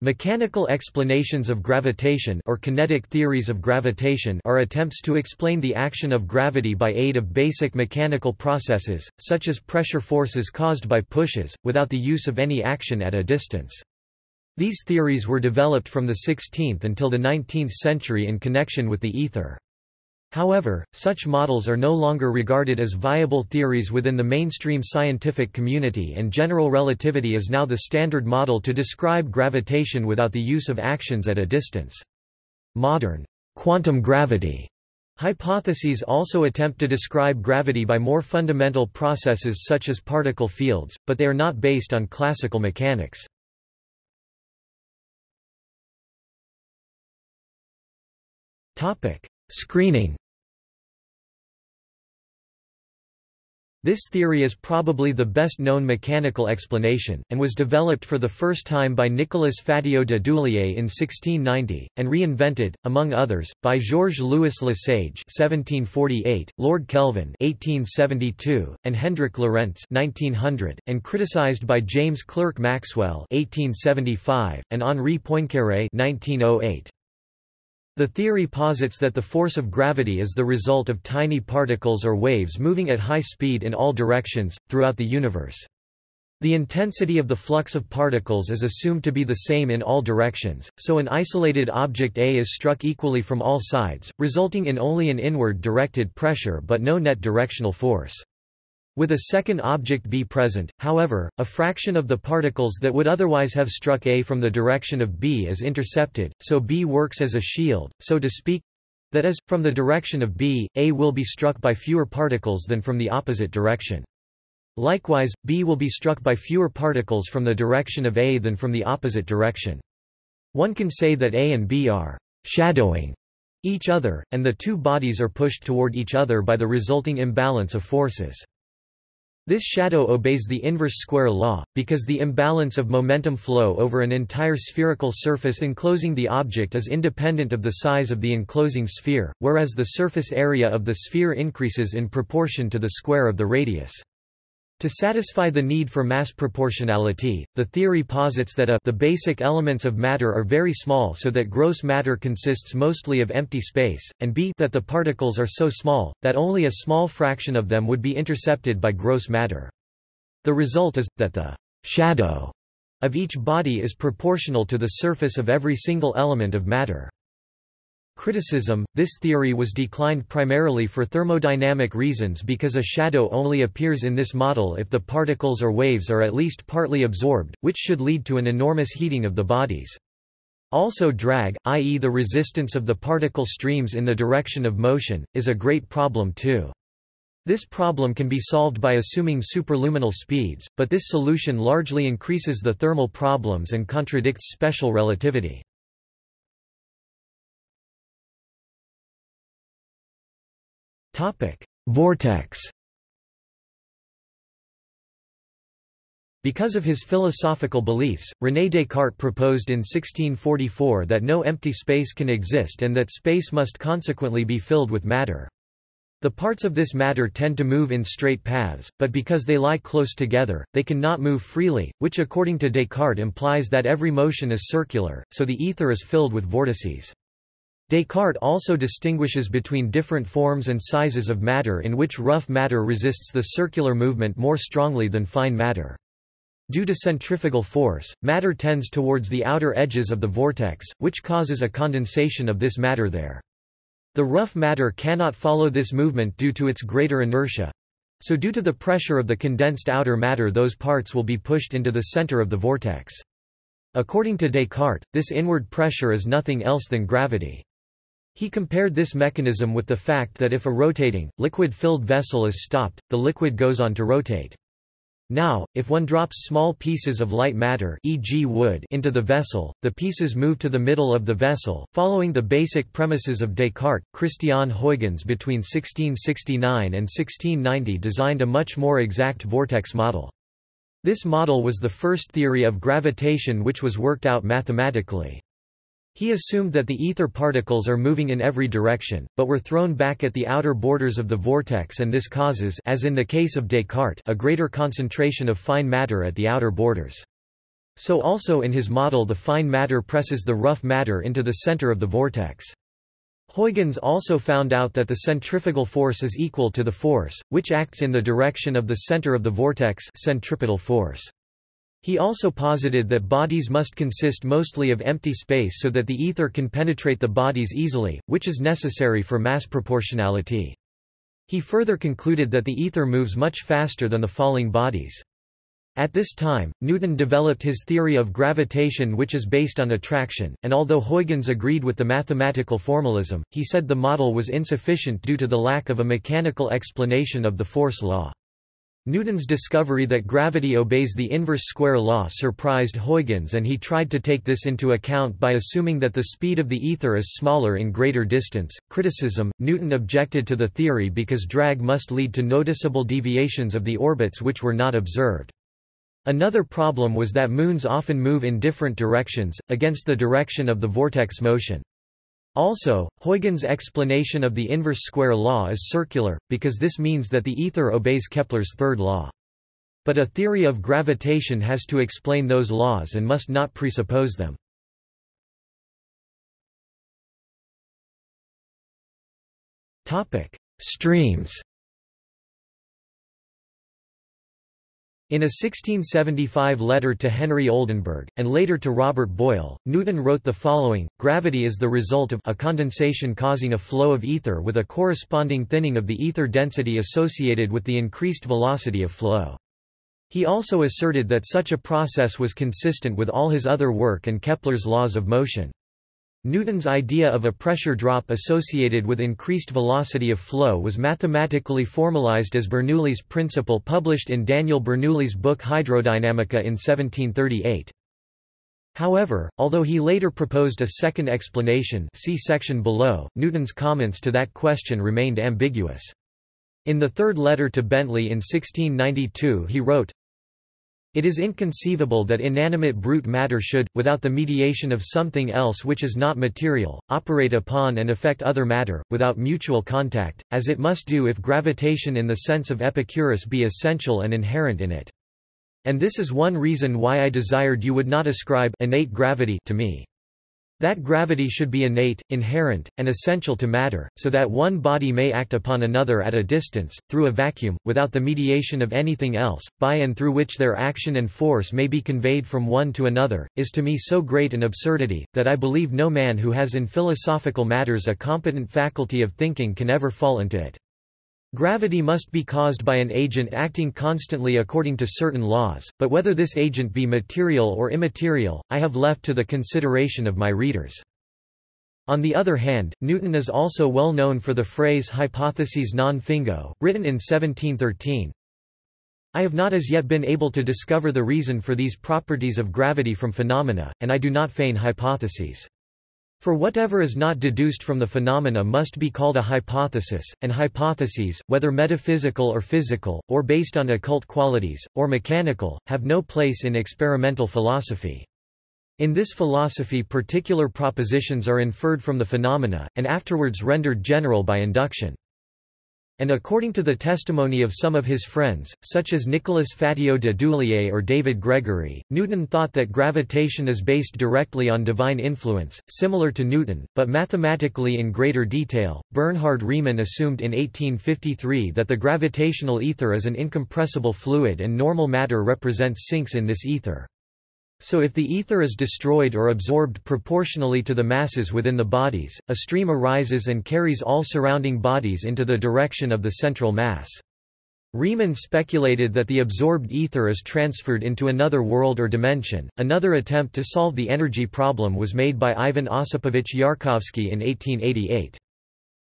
Mechanical explanations of gravitation or kinetic theories of gravitation are attempts to explain the action of gravity by aid of basic mechanical processes, such as pressure forces caused by pushes, without the use of any action at a distance. These theories were developed from the 16th until the 19th century in connection with the ether. However, such models are no longer regarded as viable theories within the mainstream scientific community and general relativity is now the standard model to describe gravitation without the use of actions at a distance. Modern quantum gravity hypotheses also attempt to describe gravity by more fundamental processes such as particle fields, but they are not based on classical mechanics. Topic: Screening This theory is probably the best known mechanical explanation, and was developed for the first time by Nicolas Fatio de Duillier in 1690, and reinvented, among others, by Georges-Louis Lesage (1748), Lord Kelvin (1872), and Hendrik Lorentz (1900), and criticized by James Clerk Maxwell (1875) and Henri Poincaré (1908). The theory posits that the force of gravity is the result of tiny particles or waves moving at high speed in all directions, throughout the universe. The intensity of the flux of particles is assumed to be the same in all directions, so an isolated object A is struck equally from all sides, resulting in only an inward directed pressure but no net directional force. With a second object B present, however, a fraction of the particles that would otherwise have struck A from the direction of B is intercepted, so B works as a shield, so to speak that is, from the direction of B, A will be struck by fewer particles than from the opposite direction. Likewise, B will be struck by fewer particles from the direction of A than from the opposite direction. One can say that A and B are shadowing each other, and the two bodies are pushed toward each other by the resulting imbalance of forces. This shadow obeys the inverse square law, because the imbalance of momentum flow over an entire spherical surface enclosing the object is independent of the size of the enclosing sphere, whereas the surface area of the sphere increases in proportion to the square of the radius. To satisfy the need for mass proportionality, the theory posits that a the basic elements of matter are very small so that gross matter consists mostly of empty space, and b that the particles are so small, that only a small fraction of them would be intercepted by gross matter. The result is, that the shadow of each body is proportional to the surface of every single element of matter. Criticism This theory was declined primarily for thermodynamic reasons because a shadow only appears in this model if the particles or waves are at least partly absorbed, which should lead to an enormous heating of the bodies. Also drag, i.e. the resistance of the particle streams in the direction of motion, is a great problem too. This problem can be solved by assuming superluminal speeds, but this solution largely increases the thermal problems and contradicts special relativity. Vortex Because of his philosophical beliefs, René Descartes proposed in 1644 that no empty space can exist and that space must consequently be filled with matter. The parts of this matter tend to move in straight paths, but because they lie close together, they can not move freely, which according to Descartes implies that every motion is circular, so the ether is filled with vortices. Descartes also distinguishes between different forms and sizes of matter in which rough matter resists the circular movement more strongly than fine matter. Due to centrifugal force, matter tends towards the outer edges of the vortex, which causes a condensation of this matter there. The rough matter cannot follow this movement due to its greater inertia. So due to the pressure of the condensed outer matter those parts will be pushed into the center of the vortex. According to Descartes, this inward pressure is nothing else than gravity. He compared this mechanism with the fact that if a rotating, liquid-filled vessel is stopped, the liquid goes on to rotate. Now, if one drops small pieces of light matter e.g. wood into the vessel, the pieces move to the middle of the vessel. Following the basic premises of Descartes, Christian Huygens between 1669 and 1690 designed a much more exact vortex model. This model was the first theory of gravitation which was worked out mathematically. He assumed that the ether particles are moving in every direction, but were thrown back at the outer borders of the vortex and this causes as in the case of Descartes a greater concentration of fine matter at the outer borders. So also in his model the fine matter presses the rough matter into the center of the vortex. Huygens also found out that the centrifugal force is equal to the force, which acts in the direction of the center of the vortex centripetal force. He also posited that bodies must consist mostly of empty space so that the ether can penetrate the bodies easily, which is necessary for mass proportionality. He further concluded that the ether moves much faster than the falling bodies. At this time, Newton developed his theory of gravitation which is based on attraction, and although Huygens agreed with the mathematical formalism, he said the model was insufficient due to the lack of a mechanical explanation of the force law. Newton's discovery that gravity obeys the inverse square law surprised Huygens and he tried to take this into account by assuming that the speed of the ether is smaller in greater distance. Criticism Newton objected to the theory because drag must lead to noticeable deviations of the orbits which were not observed. Another problem was that moons often move in different directions, against the direction of the vortex motion. Also, Huygens' explanation of the inverse square law is circular, because this means that the ether obeys Kepler's third law. But a theory of gravitation has to explain those laws and must not presuppose them. Streams In a 1675 letter to Henry Oldenburg, and later to Robert Boyle, Newton wrote the following, Gravity is the result of a condensation causing a flow of ether with a corresponding thinning of the ether density associated with the increased velocity of flow. He also asserted that such a process was consistent with all his other work and Kepler's laws of motion. Newton's idea of a pressure drop associated with increased velocity of flow was mathematically formalized as Bernoulli's principle published in Daniel Bernoulli's book Hydrodynamica in 1738. However, although he later proposed a second explanation see section below, Newton's comments to that question remained ambiguous. In the third letter to Bentley in 1692 he wrote, it is inconceivable that inanimate brute matter should, without the mediation of something else which is not material, operate upon and affect other matter, without mutual contact, as it must do if gravitation in the sense of Epicurus be essential and inherent in it. And this is one reason why I desired you would not ascribe innate gravity to me. That gravity should be innate, inherent, and essential to matter, so that one body may act upon another at a distance, through a vacuum, without the mediation of anything else, by and through which their action and force may be conveyed from one to another, is to me so great an absurdity, that I believe no man who has in philosophical matters a competent faculty of thinking can ever fall into it. Gravity must be caused by an agent acting constantly according to certain laws, but whether this agent be material or immaterial, I have left to the consideration of my readers. On the other hand, Newton is also well known for the phrase hypotheses non fingo, written in 1713. I have not as yet been able to discover the reason for these properties of gravity from phenomena, and I do not feign hypotheses. For whatever is not deduced from the phenomena must be called a hypothesis, and hypotheses, whether metaphysical or physical, or based on occult qualities, or mechanical, have no place in experimental philosophy. In this philosophy particular propositions are inferred from the phenomena, and afterwards rendered general by induction and according to the testimony of some of his friends, such as Nicolas Fatio de Duillier or David Gregory, Newton thought that gravitation is based directly on divine influence, similar to Newton, but mathematically in greater detail. Bernhard Riemann assumed in 1853 that the gravitational ether is an incompressible fluid and normal matter represents sinks in this ether. So if the ether is destroyed or absorbed proportionally to the masses within the bodies, a stream arises and carries all surrounding bodies into the direction of the central mass. Riemann speculated that the absorbed ether is transferred into another world or dimension. Another attempt to solve the energy problem was made by Ivan Osipovich Yarkovsky in 1888.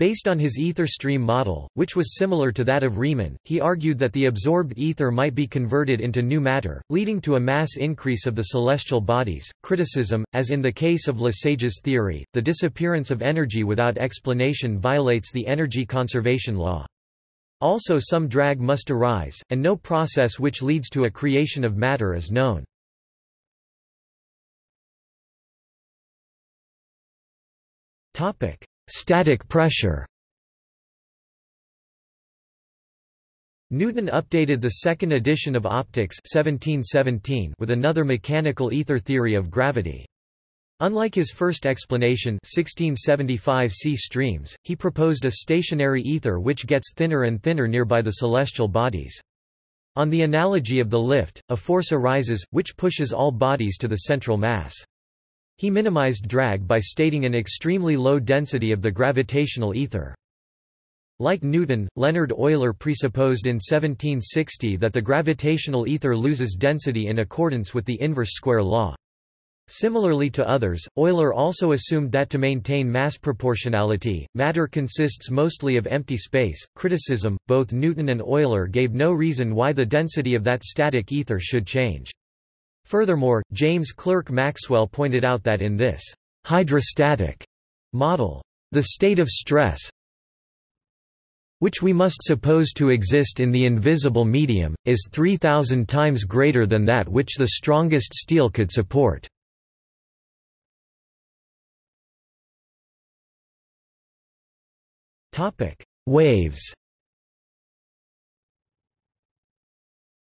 Based on his ether stream model, which was similar to that of Riemann, he argued that the absorbed ether might be converted into new matter, leading to a mass increase of the celestial bodies. Criticism, as in the case of Lesage's theory, the disappearance of energy without explanation violates the energy conservation law. Also some drag must arise, and no process which leads to a creation of matter is known. Topic: Static pressure Newton updated the second edition of Opticks 1717 with another mechanical ether theory of gravity. Unlike his first explanation 1675 c streams, he proposed a stationary ether which gets thinner and thinner nearby the celestial bodies. On the analogy of the lift, a force arises, which pushes all bodies to the central mass. He minimized drag by stating an extremely low density of the gravitational ether. Like Newton, Leonhard Euler presupposed in 1760 that the gravitational ether loses density in accordance with the inverse square law. Similarly to others, Euler also assumed that to maintain mass proportionality, matter consists mostly of empty space. Criticism Both Newton and Euler gave no reason why the density of that static ether should change. Furthermore, James Clerk Maxwell pointed out that in this hydrostatic model, the state of stress, which we must suppose to exist in the invisible medium, is 3,000 times greater than that which the strongest steel could support. Waves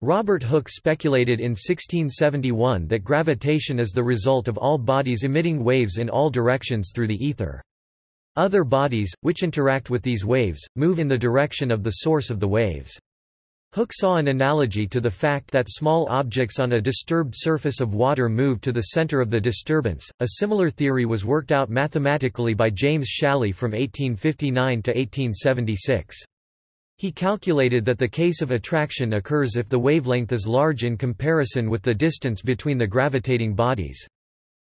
Robert Hooke speculated in 1671 that gravitation is the result of all bodies emitting waves in all directions through the ether. Other bodies, which interact with these waves, move in the direction of the source of the waves. Hooke saw an analogy to the fact that small objects on a disturbed surface of water move to the center of the disturbance. A similar theory was worked out mathematically by James Challis from 1859 to 1876. He calculated that the case of attraction occurs if the wavelength is large in comparison with the distance between the gravitating bodies.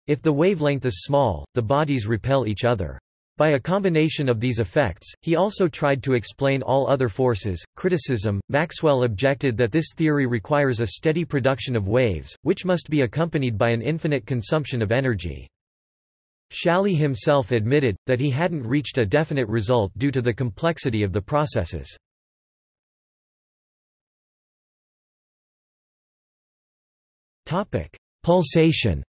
If the wavelength is small, the bodies repel each other. By a combination of these effects, he also tried to explain all other forces. Criticism Maxwell objected that this theory requires a steady production of waves, which must be accompanied by an infinite consumption of energy. Challis himself admitted, that he hadn't reached a definite result due to the complexity of the processes. Pulsation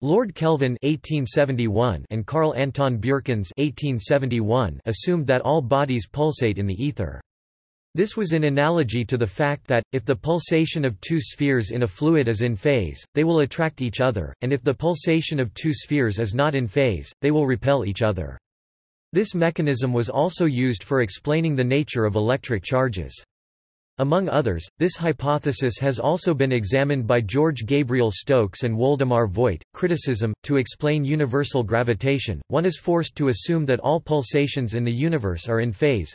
Lord Kelvin (1871) and Carl Anton Bjerknes (1871) assumed that all bodies pulsate in the ether. This was in analogy to the fact that, if the pulsation of two spheres in a fluid is in phase, they will attract each other, and if the pulsation of two spheres is not in phase, they will repel each other. This mechanism was also used for explaining the nature of electric charges. Among others, this hypothesis has also been examined by George Gabriel Stokes and Woldemar Voigt. Criticism To explain universal gravitation, one is forced to assume that all pulsations in the universe are in phase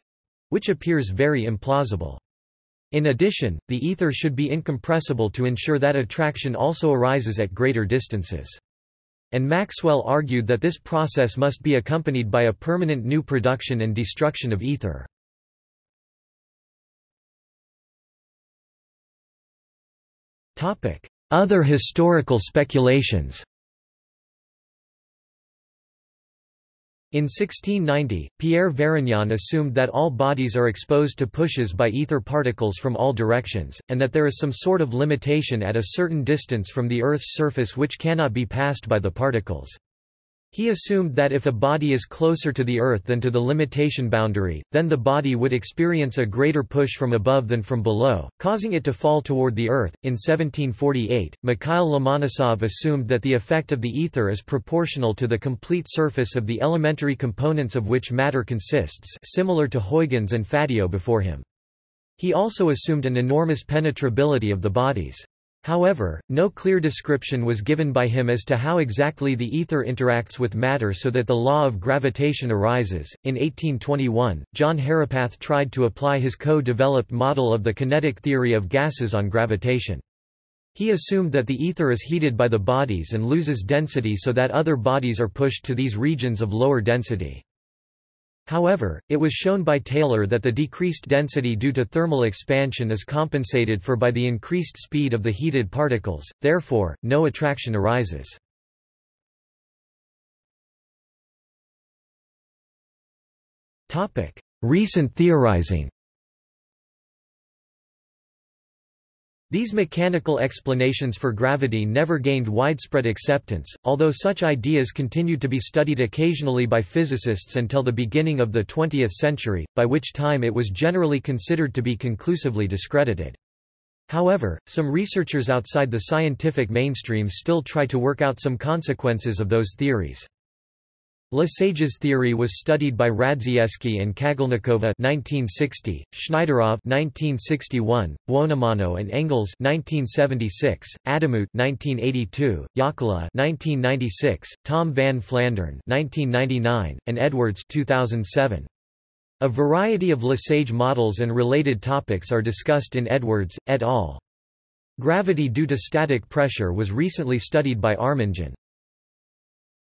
which appears very implausible. In addition, the ether should be incompressible to ensure that attraction also arises at greater distances. And Maxwell argued that this process must be accompanied by a permanent new production and destruction of ether. Other historical speculations In 1690, Pierre Varignon assumed that all bodies are exposed to pushes by ether particles from all directions, and that there is some sort of limitation at a certain distance from the Earth's surface which cannot be passed by the particles. He assumed that if a body is closer to the Earth than to the limitation boundary, then the body would experience a greater push from above than from below, causing it to fall toward the Earth. In 1748, Mikhail Lomonosov assumed that the effect of the ether is proportional to the complete surface of the elementary components of which matter consists, similar to Huygens and Fatio before him. He also assumed an enormous penetrability of the bodies. However, no clear description was given by him as to how exactly the ether interacts with matter so that the law of gravitation arises. In 1821, John Herapath tried to apply his co developed model of the kinetic theory of gases on gravitation. He assumed that the ether is heated by the bodies and loses density so that other bodies are pushed to these regions of lower density. However, it was shown by Taylor that the decreased density due to thermal expansion is compensated for by the increased speed of the heated particles, therefore, no attraction arises. Recent theorizing These mechanical explanations for gravity never gained widespread acceptance, although such ideas continued to be studied occasionally by physicists until the beginning of the 20th century, by which time it was generally considered to be conclusively discredited. However, some researchers outside the scientific mainstream still try to work out some consequences of those theories. Lesage's theory was studied by Radzievskii and Kagalnikova 1960, Shneiderov 1961, Buonomano and Engels 1976, Adamut 1982, Jaakkola 1996, Tom van Flandern 1999, and Edwards 2007. A variety of Lesage models and related topics are discussed in Edwards, et al. Gravity due to static pressure was recently studied by Arminjon.